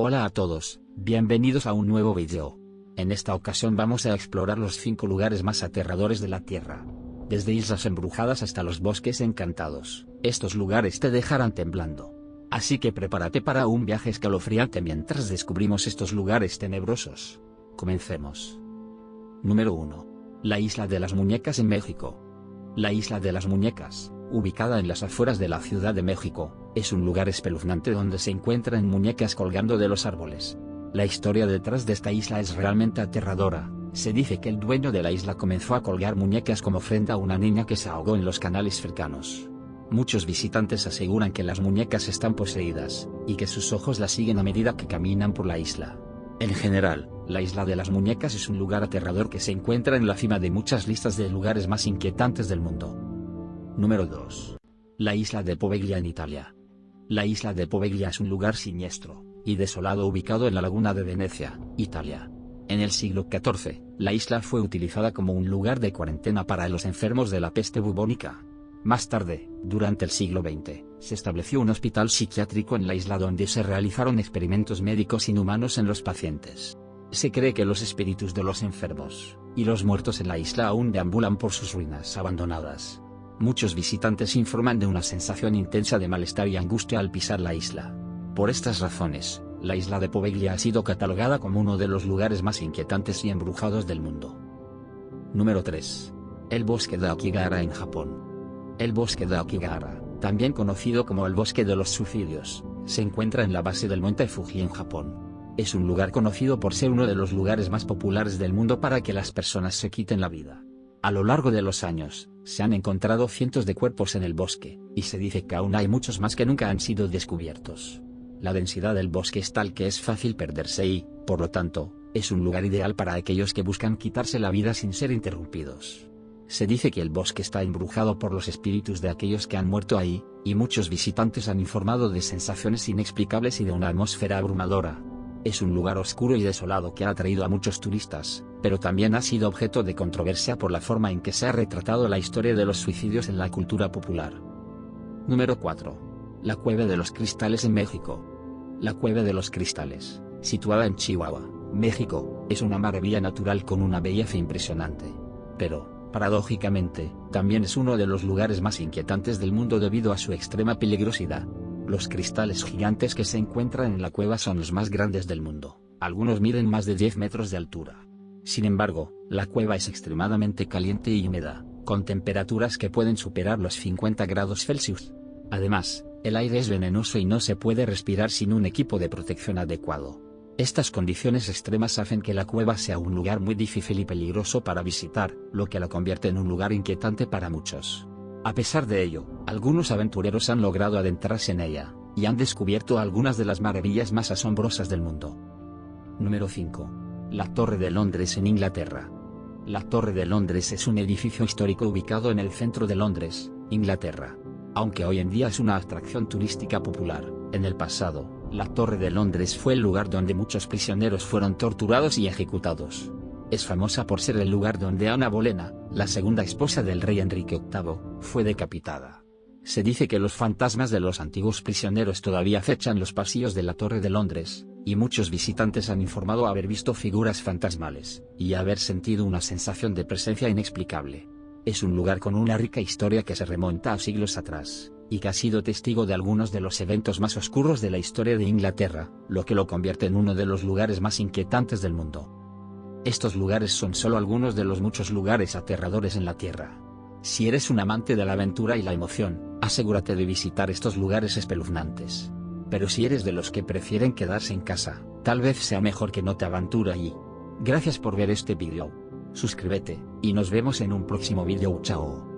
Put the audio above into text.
Hola a todos, bienvenidos a un nuevo video. En esta ocasión vamos a explorar los 5 lugares más aterradores de la Tierra. Desde islas embrujadas hasta los bosques encantados, estos lugares te dejarán temblando. Así que prepárate para un viaje escalofriante mientras descubrimos estos lugares tenebrosos. Comencemos. Número 1. La Isla de las Muñecas en México. La Isla de las Muñecas, ubicada en las afueras de la Ciudad de México, es un lugar espeluznante donde se encuentran muñecas colgando de los árboles. La historia detrás de esta isla es realmente aterradora, se dice que el dueño de la isla comenzó a colgar muñecas como ofrenda a una niña que se ahogó en los canales cercanos. Muchos visitantes aseguran que las muñecas están poseídas, y que sus ojos las siguen a medida que caminan por la isla. En general, la isla de las muñecas es un lugar aterrador que se encuentra en la cima de muchas listas de lugares más inquietantes del mundo. Número 2. La isla de Poveglia en Italia. La isla de Poveglia es un lugar siniestro y desolado ubicado en la laguna de Venecia, Italia. En el siglo XIV, la isla fue utilizada como un lugar de cuarentena para los enfermos de la peste bubónica. Más tarde, durante el siglo XX, se estableció un hospital psiquiátrico en la isla donde se realizaron experimentos médicos inhumanos en los pacientes. Se cree que los espíritus de los enfermos y los muertos en la isla aún deambulan por sus ruinas abandonadas. Muchos visitantes informan de una sensación intensa de malestar y angustia al pisar la isla. Por estas razones, la isla de Poveglia ha sido catalogada como uno de los lugares más inquietantes y embrujados del mundo. Número 3. El bosque de Akigahara en Japón. El bosque de Akigahara, también conocido como el bosque de los suicidios, se encuentra en la base del monte Fuji en Japón. Es un lugar conocido por ser uno de los lugares más populares del mundo para que las personas se quiten la vida. A lo largo de los años, se han encontrado cientos de cuerpos en el bosque, y se dice que aún hay muchos más que nunca han sido descubiertos. La densidad del bosque es tal que es fácil perderse y, por lo tanto, es un lugar ideal para aquellos que buscan quitarse la vida sin ser interrumpidos. Se dice que el bosque está embrujado por los espíritus de aquellos que han muerto ahí, y muchos visitantes han informado de sensaciones inexplicables y de una atmósfera abrumadora. Es un lugar oscuro y desolado que ha atraído a muchos turistas, pero también ha sido objeto de controversia por la forma en que se ha retratado la historia de los suicidios en la cultura popular. Número 4. La Cueva de los Cristales en México. La Cueva de los Cristales, situada en Chihuahua, México, es una maravilla natural con una belleza impresionante. Pero, paradójicamente, también es uno de los lugares más inquietantes del mundo debido a su extrema peligrosidad. Los cristales gigantes que se encuentran en la cueva son los más grandes del mundo, algunos miden más de 10 metros de altura. Sin embargo, la cueva es extremadamente caliente y húmeda, con temperaturas que pueden superar los 50 grados Celsius. Además, el aire es venenoso y no se puede respirar sin un equipo de protección adecuado. Estas condiciones extremas hacen que la cueva sea un lugar muy difícil y peligroso para visitar, lo que la convierte en un lugar inquietante para muchos. A pesar de ello, algunos aventureros han logrado adentrarse en ella, y han descubierto algunas de las maravillas más asombrosas del mundo. Número 5. La Torre de Londres en Inglaterra. La Torre de Londres es un edificio histórico ubicado en el centro de Londres, Inglaterra. Aunque hoy en día es una atracción turística popular, en el pasado, la Torre de Londres fue el lugar donde muchos prisioneros fueron torturados y ejecutados. Es famosa por ser el lugar donde Ana Bolena, la segunda esposa del rey Enrique VIII, fue decapitada. Se dice que los fantasmas de los antiguos prisioneros todavía acechan los pasillos de la Torre de Londres, y muchos visitantes han informado haber visto figuras fantasmales, y haber sentido una sensación de presencia inexplicable. Es un lugar con una rica historia que se remonta a siglos atrás, y que ha sido testigo de algunos de los eventos más oscuros de la historia de Inglaterra, lo que lo convierte en uno de los lugares más inquietantes del mundo. Estos lugares son solo algunos de los muchos lugares aterradores en la Tierra. Si eres un amante de la aventura y la emoción, asegúrate de visitar estos lugares espeluznantes. Pero si eres de los que prefieren quedarse en casa, tal vez sea mejor que no te aventura allí. Gracias por ver este vídeo. Suscríbete, y nos vemos en un próximo vídeo chao.